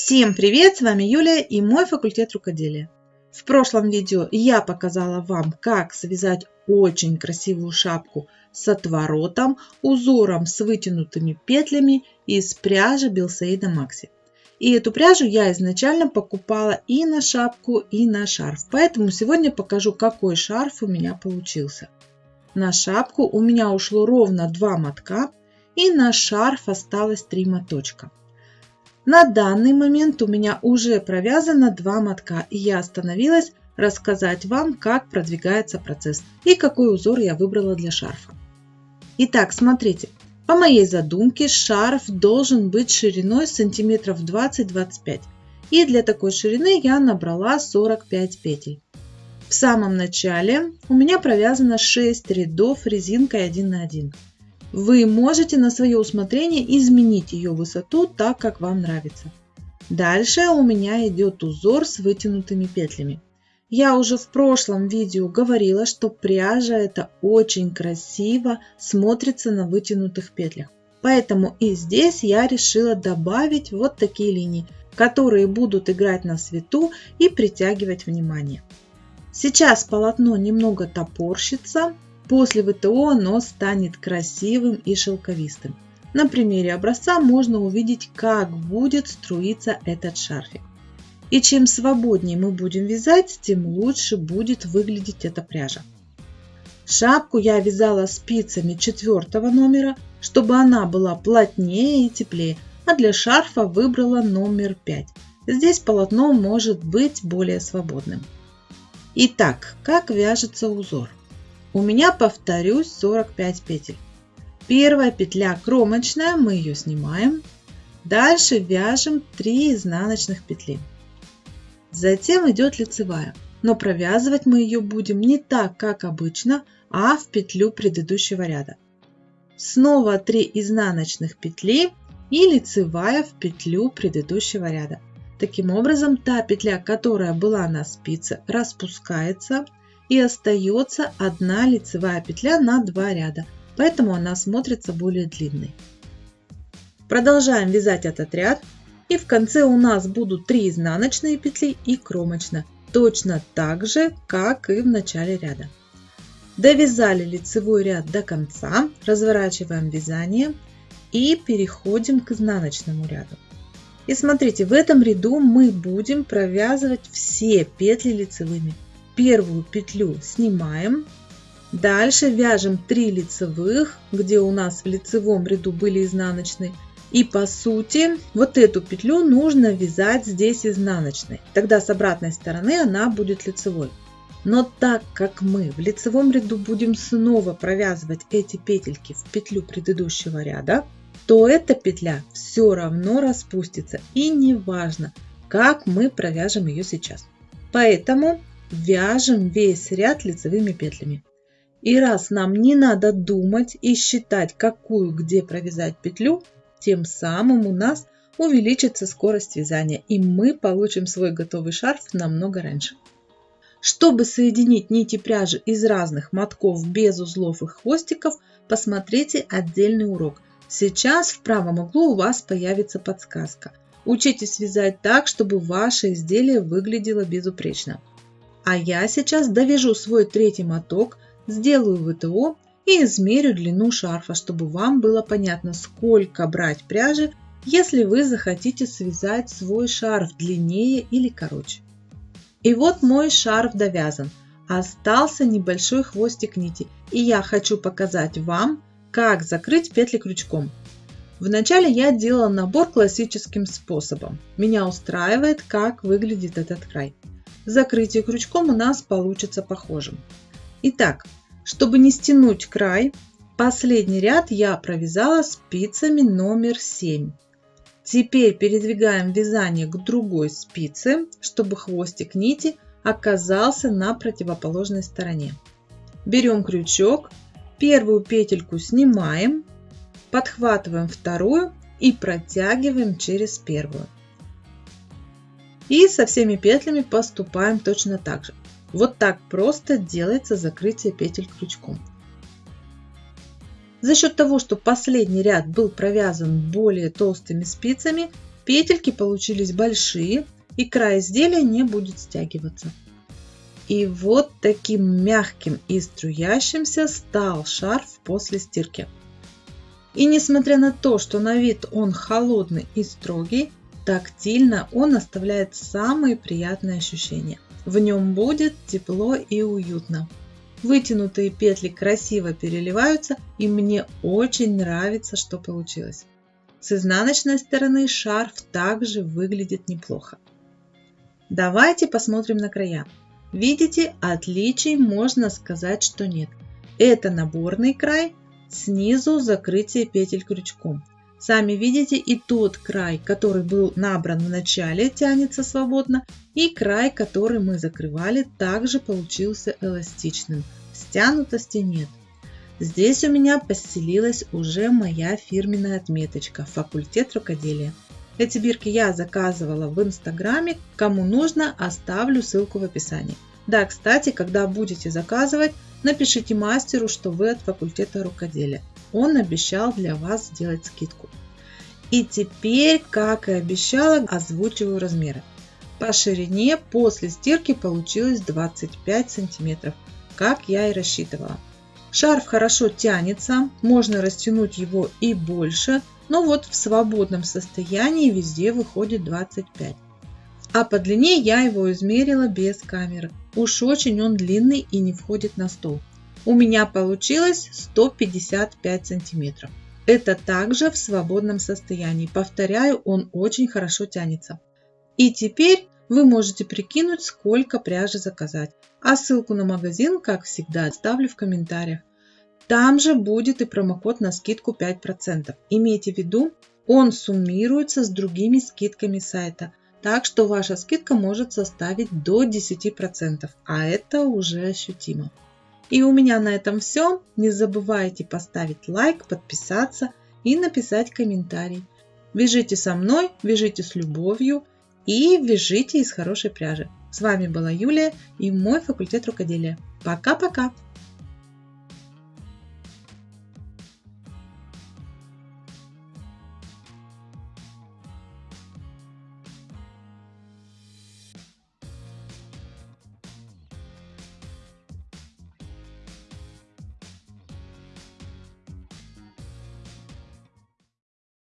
Всем привет! С вами Юлия и мой факультет рукоделия. В прошлом видео я показала вам, как связать очень красивую шапку с отворотом, узором с вытянутыми петлями из пряжи Билсейда Макси. И эту пряжу я изначально покупала и на шапку, и на шарф. Поэтому сегодня покажу, какой шарф у меня получился. На шапку у меня ушло ровно 2 мотка, и на шарф осталось 3 моточка. На данный момент у меня уже провязано два мотка, и я остановилась рассказать вам, как продвигается процесс и какой узор я выбрала для шарфа. Итак, смотрите, по моей задумке шарф должен быть шириной сантиметров 20-25. И для такой ширины я набрала 45 петель. В самом начале у меня провязано 6 рядов резинкой 1 на 1. Вы можете на свое усмотрение изменить ее высоту так, как вам нравится. Дальше у меня идет узор с вытянутыми петлями. Я уже в прошлом видео говорила, что пряжа это очень красиво смотрится на вытянутых петлях. Поэтому и здесь я решила добавить вот такие линии, которые будут играть на свету и притягивать внимание. Сейчас полотно немного топорщится, После ВТО оно станет красивым и шелковистым. На примере образца можно увидеть, как будет струиться этот шарфик. И чем свободнее мы будем вязать, тем лучше будет выглядеть эта пряжа. Шапку я вязала спицами четвертого номера, чтобы она была плотнее и теплее, а для шарфа выбрала номер 5. Здесь полотно может быть более свободным. Итак, как вяжется узор? У меня, повторюсь, 45 петель. Первая петля кромочная, мы ее снимаем. Дальше вяжем 3 изнаночных петли. Затем идет лицевая, но провязывать мы ее будем не так, как обычно, а в петлю предыдущего ряда. Снова 3 изнаночных петли и лицевая в петлю предыдущего ряда. Таким образом, та петля, которая была на спице, распускается – и остается одна лицевая петля на два ряда, поэтому она смотрится более длинной. Продолжаем вязать этот ряд и в конце у нас будут 3 изнаночные петли и кромочная, точно так же, как и в начале ряда. Довязали лицевой ряд до конца, разворачиваем вязание и переходим к изнаночному ряду. И смотрите, в этом ряду мы будем провязывать все петли лицевыми первую петлю снимаем. Дальше вяжем 3 лицевых, где у нас в лицевом ряду были изнаночные. И по сути вот эту петлю нужно вязать здесь изнаночной. Тогда с обратной стороны она будет лицевой. Но так как мы в лицевом ряду будем снова провязывать эти петельки в петлю предыдущего ряда, то эта петля все равно распустится и не важно, как мы провяжем ее сейчас. Поэтому вяжем весь ряд лицевыми петлями. И раз нам не надо думать и считать, какую где провязать петлю, тем самым у нас увеличится скорость вязания, и мы получим свой готовый шарф намного раньше. Чтобы соединить нити пряжи из разных мотков без узлов и хвостиков, посмотрите отдельный урок. Сейчас в правом углу у вас появится подсказка. Учитесь вязать так, чтобы ваше изделие выглядело безупречно. А я сейчас довяжу свой третий моток, сделаю ВТО и измерю длину шарфа, чтобы вам было понятно, сколько брать пряжи, если вы захотите связать свой шарф длиннее или короче. И вот мой шарф довязан. Остался небольшой хвостик нити, и я хочу показать вам, как закрыть петли крючком. Вначале я делала набор классическим способом. Меня устраивает, как выглядит этот край закрытие крючком у нас получится похожим. Итак, чтобы не стянуть край, последний ряд я провязала спицами номер 7. Теперь передвигаем вязание к другой спице, чтобы хвостик нити оказался на противоположной стороне. Берем крючок, первую петельку снимаем, подхватываем вторую и протягиваем через первую. И со всеми петлями поступаем точно так же. Вот так просто делается закрытие петель крючком. За счет того, что последний ряд был провязан более толстыми спицами, Петельки получились большие и край изделия не будет стягиваться. И вот таким мягким и струящимся стал шарф после стирки. И несмотря на то, что на вид он холодный и строгий, тактильно он оставляет самые приятные ощущения. В нем будет тепло и уютно. Вытянутые петли красиво переливаются и мне очень нравится, что получилось. С изнаночной стороны шарф также выглядит неплохо. Давайте посмотрим на края. Видите, отличий можно сказать, что нет. Это наборный край, снизу закрытие петель крючком. Сами видите, и тот край, который был набран в начале, тянется свободно, и край, который мы закрывали, также получился эластичным. Стянутости нет. Здесь у меня поселилась уже моя фирменная отметочка «Факультет рукоделия». Эти бирки я заказывала в инстаграме, кому нужно оставлю ссылку в описании. Да, кстати, когда будете заказывать, напишите мастеру, что вы от факультета рукоделия. Он обещал для вас сделать скидку. И теперь, как и обещала, озвучиваю размеры. По ширине после стирки получилось 25 сантиметров, как я и рассчитывала. Шарф хорошо тянется, можно растянуть его и больше, но вот в свободном состоянии везде выходит 25. А по длине я его измерила без камеры. Уж очень он длинный и не входит на стол. У меня получилось 155 сантиметров. Это также в свободном состоянии. Повторяю, он очень хорошо тянется. И теперь вы можете прикинуть, сколько пряжи заказать. А ссылку на магазин, как всегда, оставлю в комментариях. Там же будет и промокод на скидку 5%. Имейте в виду, он суммируется с другими скидками сайта. Так что ваша скидка может составить до 10%, а это уже ощутимо. И у меня на этом все. Не забывайте поставить лайк, подписаться и написать комментарий. Вяжите со мной, вяжите с любовью и вяжите из хорошей пряжи. С вами была Юлия и мой факультет рукоделия. Пока-пока!